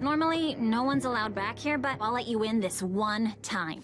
Normally, no one's allowed back here, but I'll let you in this one time.